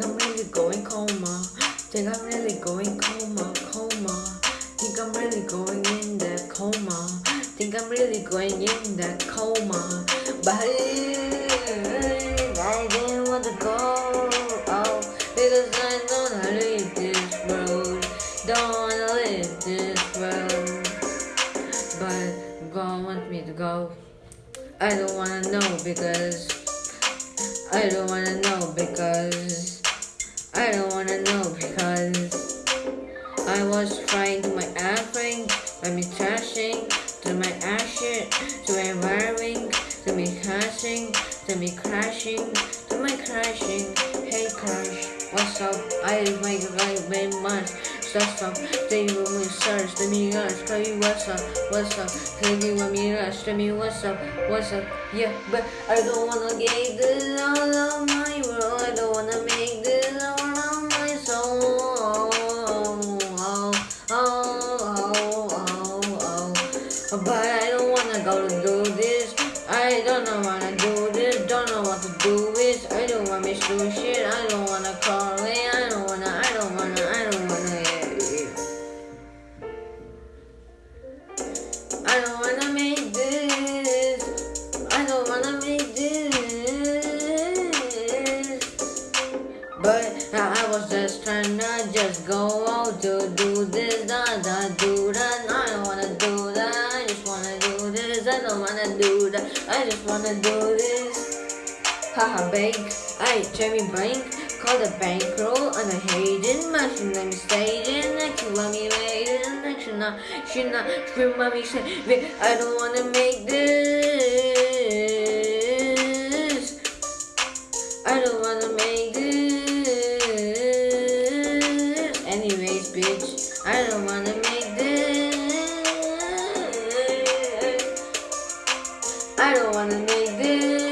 really going coma. Think I'm really going coma, coma. Think I'm really going in that coma. Think I'm really going in that coma. But I didn't want to go. Oh, because I don't wanna leave this world. Don't wanna live this world. But God wants me to go. I don't wanna know because I don't wanna know because I don't wanna know because I was trying to my airplane, by me trashing, to my ass shit, to my wiring, to me crashing, to me crashing, to my crashing. Hey crash, what's up? I make like very much. Stuff up, they will me search, let me rush, tell you what's up, what's up, tell me let me rush, tell me what's up, what's up, yeah, but I don't wanna get this all of my world, I don't wanna make but I don't wanna go to do this, I don't know wanna do this, don't know what to do with, I don't wanna miss do shit, I don't wanna call it, I don't wanna, I don't wanna, I don't wanna. I don't wanna make this. I don't wanna make this. But I was just trying to just go out to do this, da da do that. I don't wanna don't wanna do that. I just wanna do this. Haha, bank. I Jamie Bank. Call the bankroll on a Hayden. Machine let me staging. Next you want me waiting. Next you not. She not. Scream mommy say. "Wait, I don't wanna make this. I don't wanna make this. Anyways, bitch. I don't wanna make this. I don't wanna make this.